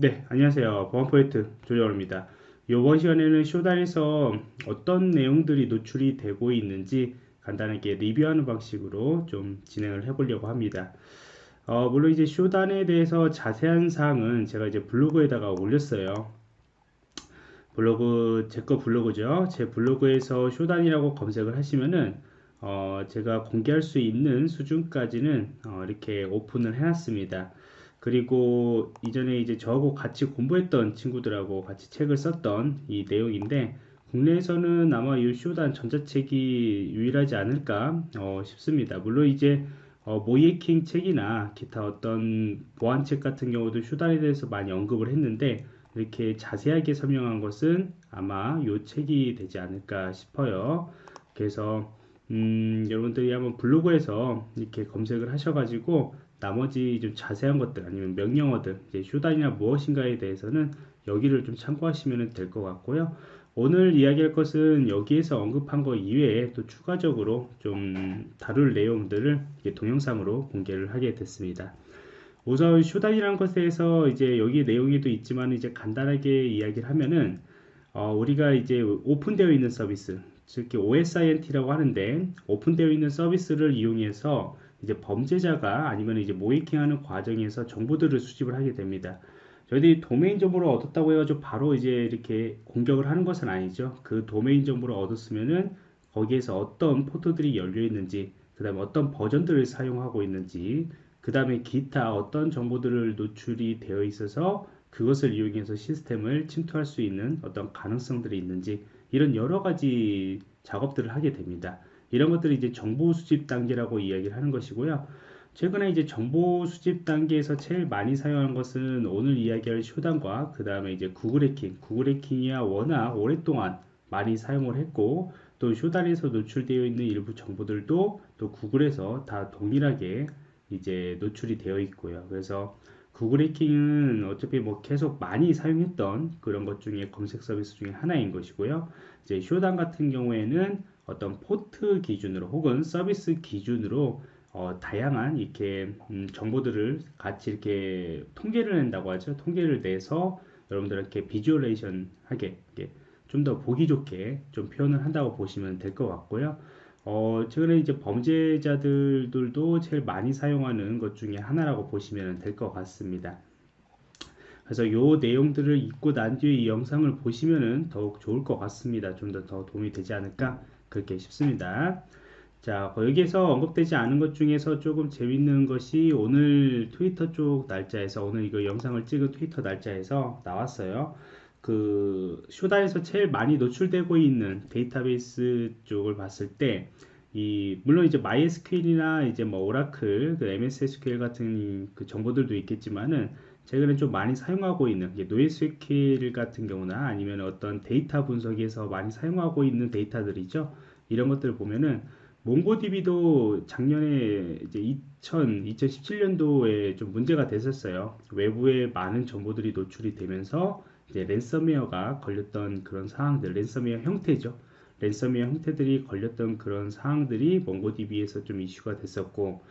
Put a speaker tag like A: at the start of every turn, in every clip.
A: 네, 안녕하세요. 보안포인트 조정호입니다. 이번 시간에는 쇼단에서 어떤 내용들이 노출이 되고 있는지 간단하게 리뷰하는 방식으로 좀 진행을 해보려고 합니다. 어, 물론 이제 쇼단에 대해서 자세한 사항은 제가 이제 블로그에다가 올렸어요. 블로그, 제 거 블로그죠. 제 블로그에서 쇼단이라고 검색을 하시면은 어, 제가 공개할 수 있는 수준까지는 어, 이렇게 오픈을 해놨습니다. 그리고 이전에 이제 저하고 같이 공부했던 친구들하고 같이 책을 썼던 이 내용인데 국내에서는 아마 이 쇼단 전자책이 유일하지 않을까 어, 싶습니다. 물론 이제 어, 모이에킹 책이나 기타 어떤 보안책 같은 경우도 쇼단에 대해서 많이 언급을 했는데 이렇게 자세하게 설명한 것은 아마 이 책이 되지 않을까 싶어요. 그래서 음, 여러분들이 한번 블로그에서 이렇게 검색을 하셔가지고 나머지 좀 자세한 것들 아니면 명령어들 이제 쇼단이나 무엇인가에 대해서는 여기를 좀 참고하시면 될 것 같고요. 오늘 이야기할 것은 여기에서 언급한 것 이외에 또 추가적으로 좀 다룰 내용들을 동영상으로 공개를 하게 됐습니다. 우선 쇼단이라는 것에서 이제 여기 내용에도 있지만 이제 간단하게 이야기를 하면은 어, 우리가 이제 오픈되어 있는 서비스 즉 OSINT라고 하는데 오픈되어 있는 서비스를 이용해서 이제 범죄자가 아니면 이제 모이킹하는 과정에서 정보들을 수집을 하게 됩니다. 저희들이 도메인 정보를 얻었다고 해가지고 바로 이제 이렇게 공격을 하는 것은 아니죠. 그 도메인 정보를 얻었으면은 거기에서 어떤 포트들이 열려 있는지, 그 다음에 어떤 버전들을 사용하고 있는지, 그 다음에 기타 어떤 정보들을 노출이 되어 있어서 그것을 이용해서 시스템을 침투할 수 있는 어떤 가능성들이 있는지 이런 여러 가지 작업들을 하게 됩니다. 이런 것들이 이제 정보 수집 단계라고 이야기를 하는 것이고요. 최근에 이제 정보 수집 단계에서 제일 많이 사용한 것은 오늘 이야기할 쇼단과 그 다음에 이제 구글 해킹, 구글 해킹이야 워낙 오랫동안 많이 사용을 했고 또 쇼단에서 노출되어 있는 일부 정보들도 또 구글에서 다 동일하게 이제 노출이 되어 있고요. 그래서 구글 해킹은 어차피 뭐 계속 많이 사용했던 그런 것 중에 검색 서비스 중에 하나인 것이고요. 이제 Shodan 같은 경우에는 어떤 포트 기준으로 혹은 서비스 기준으로 어, 다양한 이렇게 음, 정보들을 같이 이렇게 통계를 낸다고 하죠. 통계를 내서 여러분들에게 visualization 하게 좀 더 보기 좋게 좀 표현을 한다고 보시면 될 것 같고요. 어, 최근에 이제 범죄자들도 제일 많이 사용하는 것 중에 하나라고 보시면 될 것 같습니다. 그래서 이 내용들을 읽고 난 뒤에 이 영상을 보시면 더욱 좋을 것 같습니다. 좀 더 더 도움이 되지 않을까 그렇게 싶습니다. 자, 여기에서 언급되지 않은 것 중에서 조금 재밌는 것이 오늘 트위터 쪽 날짜에서 오늘 이거 영상을 찍은 트위터 날짜에서 나왔어요. 그 쇼다에서 제일 많이 노출되고 있는 데이터베이스 쪽을 봤을 때 이 물론 이제 MySQL이나 이제 뭐 오라클, 그 MS SQL 같은 그 정보들도 있겠지만은 최근에 좀 많이 사용하고 있는 NoSQL 같은 경우나 아니면 어떤 데이터 분석에서 많이 사용하고 있는 데이터들이죠. 이런 것들을 보면은 MongoDB도 작년에 이제 2000, 2017년도에 좀 문제가 됐었어요. 외부에 많은 정보들이 노출이 되면서 이제 랜섬웨어가 걸렸던 그런 상황들, 랜섬웨어 형태죠. 랜섬웨어 형태들이 걸렸던 그런 상황들이 MongoDB에서 좀 이슈가 됐었고,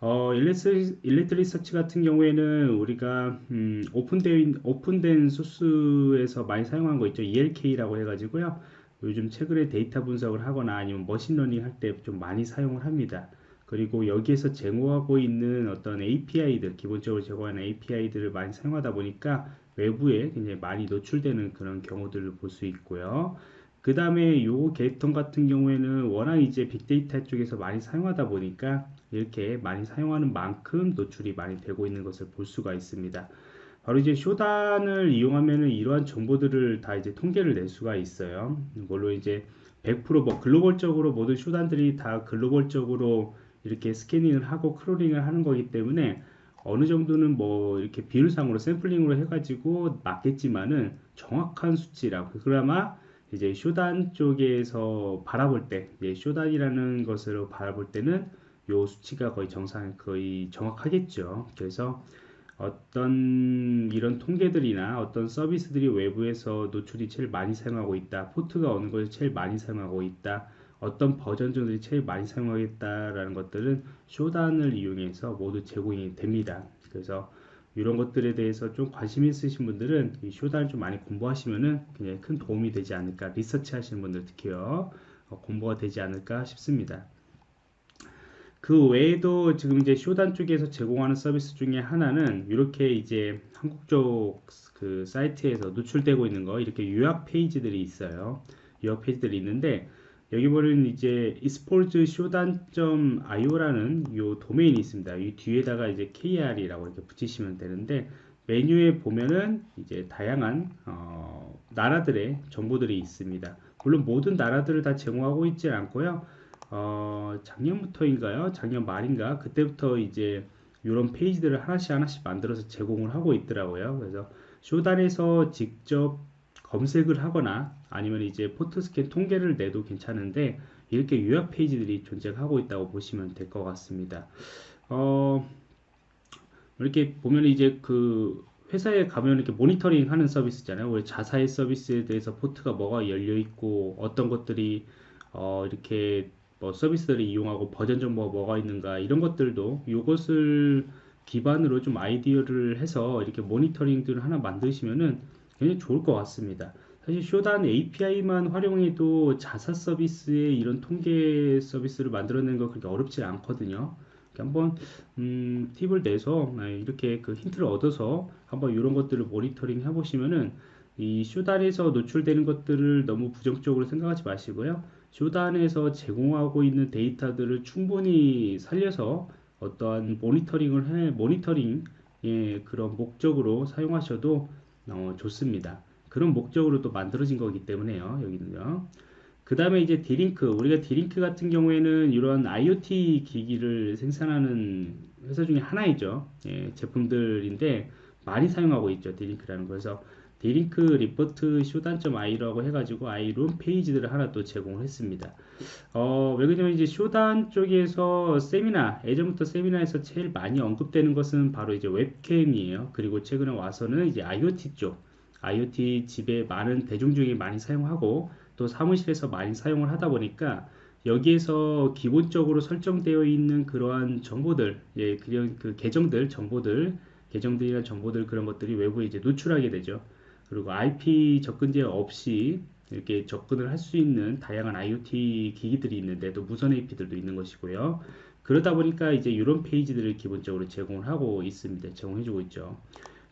A: 어, Elasticsearch 같은 경우에는 우리가 음, 오픈된 오픈된 소스에서 많이 사용한 거 있죠. ELK라고 해가지고요. 요즘 최근에 데이터 분석을 하거나 아니면 머신러닝 할 때 좀 많이 사용을 합니다. 그리고 여기에서 제공하고 있는 어떤 API들, 기본적으로 제공하는 API들을 많이 사용하다 보니까 외부에 굉장히 많이 노출되는 그런 경우들을 볼 수 있고요. 그 다음에 요 계통 같은 경우에는 워낙 이제 빅데이터 쪽에서 많이 사용하다 보니까 이렇게 많이 사용하는 만큼 노출이 많이 되고 있는 것을 볼 수가 있습니다. 바로 이제 Shodan을 이용하면은 이러한 정보들을 다 이제 통계를 낼 수가 있어요. 이걸로 이제 100%뭐 글로벌적으로 모든 Shodan들이 다 글로벌적으로 이렇게 스캐닝을 하고 crawling을 하는 거기 때문에 어느 정도는 뭐 이렇게 비율상으로 샘플링으로 해가지고 맞겠지만은 정확한 수치라고 그나마 이제 Shodan 쪽에서 바라볼 때 이제 Shodan이라는 것으로 바라볼 때는 요 수치가 거의 정상 거의 정확하겠죠. 그래서 어떤 이런 통계들이나 어떤 서비스들이 외부에서 노출이 제일 많이 사용하고 있다. 포트가 어느 것이 제일 많이 사용하고 있다. 어떤 버전들이 제일 많이 사용하겠다라는 것들은 쇼단을 이용해서 모두 제공이 됩니다. 그래서 이런 것들에 대해서 좀 관심 있으신 분들은 이 쇼단을 좀 많이 공부하시면은 굉장히 큰 도움이 되지 않을까 리서치 하시는 분들 특히요 어, 공부가 되지 않을까 싶습니다. 그 외에도 지금 이제 쇼단 쪽에서 제공하는 서비스 중에 하나는 이렇게 이제 한국 쪽 그 사이트에서 노출되고 있는 거 이렇게 요약 페이지들이 있어요. 요약 페이지들이 있는데 여기 보면 이제 esport쇼단.io라는 요 도메인이 있습니다. 이 뒤에다가 이제 kr이라고 이렇게 붙이시면 되는데 메뉴에 보면은 이제 다양한 어, 나라들의 정보들이 있습니다. 물론 모든 나라들을 다 제공하고 있지 않고요. 어, 작년부터인가요? 작년 말인가? 그때부터 이제 이런 페이지들을 하나씩 하나씩 만들어서 제공을 하고 있더라고요. 그래서 쇼단에서 직접 검색을 하거나 아니면 이제 포트스캔 통계를 내도 괜찮은데 이렇게 요약 페이지들이 존재하고 있다고 보시면 될 것 같습니다. 어, 이렇게 보면 이제 그 회사에 가면 이렇게 모니터링 하는 서비스 있잖아요. 우리 자사의 서비스에 대해서 포트가 뭐가 열려 있고 어떤 것들이 어, 이렇게 뭐 서비스들을 이용하고 버전 정보가 뭐가 있는가 이런 것들도 이것을 기반으로 좀 아이디어를 해서 이렇게 모니터링들을 하나 만드시면은 굉장히 좋을 것 같습니다. 사실 쇼단 API만 활용해도 자사 서비스의 이런 통계 서비스를 만들어내는 거 그렇게 어렵지 않거든요. 한번 음, 팁을 내서 아, 이렇게 그 힌트를 얻어서 한번 이런 것들을 모니터링 해보시면은 이 Shodan에서 노출되는 것들을 너무 부정적으로 생각하지 마시고요. Shodan에서 제공하고 있는 데이터들을 충분히 살려서 어떠한 모니터링을 해 모니터링 예, 그런 목적으로 사용하셔도 어, 좋습니다. 그런 목적으로 또 만들어진 거기 때문에요. 여기는요. 그 다음에 이제 D-Link 우리가 D-Link 같은 경우에는 이런 IoT 기기를 생산하는 회사 중에 하나이죠. 예, 제품들인데 많이 사용하고 있죠. D-Link라는 거에서 D-Link Report Shodan.io라고 해가지고 이런 페이지들을 하나 또 제공을 했습니다. 어, 왜 그러냐면 이제 Shodan 쪽에서 세미나, 예전부터 세미나에서 제일 많이 언급되는 것은 바로 이제 웹캠이에요. 그리고 최근에 와서는 이제 IoT 쪽, IoT 집에 많은 대중 중에 많이 사용하고 또 사무실에서 많이 사용을 하다 보니까 여기에서 기본적으로 설정되어 있는 그러한 정보들, 예, 그런 그 계정들, 정보들, 계정들이나 정보들 그런 것들이 외부에 이제 노출하게 되죠. 그리고 IP 접근제어 없이 이렇게 접근을 할 수 있는 다양한 IoT 기기들이 있는데 또 무선 AP들도 있는 것이고요. 그러다 보니까 이제 이런 페이지들을 기본적으로 제공을 하고 있습니다. 제공해주고 있죠.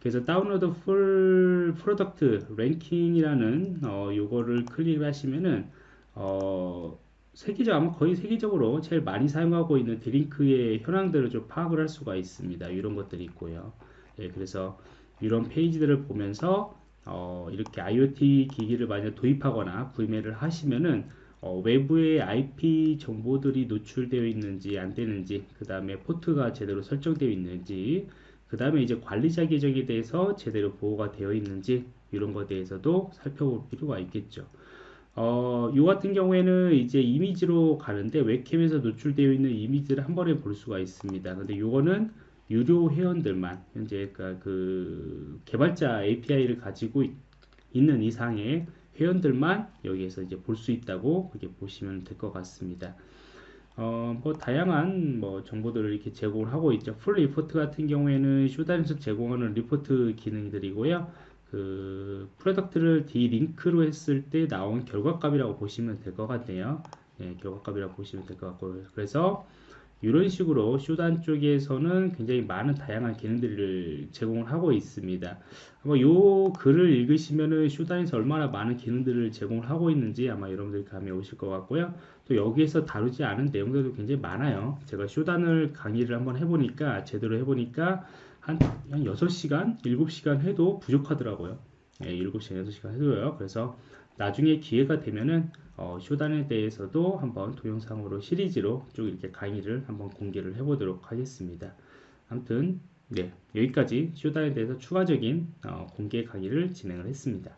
A: 그래서 Download Full Product Ranking이라는 어, 요거를 클릭하시면은 어, 세계적 아마 거의 세계적으로 제일 많이 사용하고 있는 D-Link의 현황들을 좀 파악을 할 수가 있습니다. 이런 것들이 있고요. 예, 그래서 이런 페이지들을 보면서 어, 이렇게 IoT 기기를 만약 도입하거나 구매를 하시면은 어, 외부의 IP 정보들이 노출되어 있는지 안 되는지 그 다음에 포트가 제대로 설정되어 있는지 그 다음에 이제 관리자 계정에 대해서 제대로 보호가 되어 있는지 이런 것에 대해서도 살펴볼 필요가 있겠죠. 어, 요 같은 경우에는 이제 이미지로 가는데 웹캠에서 노출되어 있는 이미지를 한 번에 볼 수가 있습니다. 근데 요거는 유료 회원들만 현재 그, 그 개발자 API를 가지고 있, 는 이상의 회원들만 여기에서 이제 볼 수 있다고 그렇게 보시면 될 것 같습니다. 어, 뭐 다양한 뭐 정보들을 이렇게 제공을 하고 있죠. Full Report 같은 경우에는 Shodan에서 제공하는 리포트 기능들이고요. 그 product를 D-Link로 했을 때 나온 결과값이라고 보시면 될 것 같네요. 예, 결과값이라고 보시면 될 것 같고 그래서 이런 식으로 쇼단 쪽에서는 굉장히 많은 다양한 기능들을 제공을 하고 있습니다. 아마 요 글을 읽으시면은 쇼단에서 얼마나 많은 기능들을 제공을 하고 있는지 아마 여러분들 감이 오실 것 같고요. 또 여기에서 다루지 않은 내용들도 굉장히 많아요. 제가 쇼단을 강의를 한번 해보니까 제대로 해보니까 한, 한 6시간, 7시간 해도 부족하더라고요. 예, 7시간, 6시간 해도요. 그래서 나중에 기회가 되면은 어, 쇼단에 대해서도 한번 동영상으로 시리즈로 쭉 이렇게 강의를 한번 공개를 해보도록 하겠습니다. 아무튼 네 여기까지 쇼단에 대해서 추가적인 어, 공개 강의를 진행을 했습니다.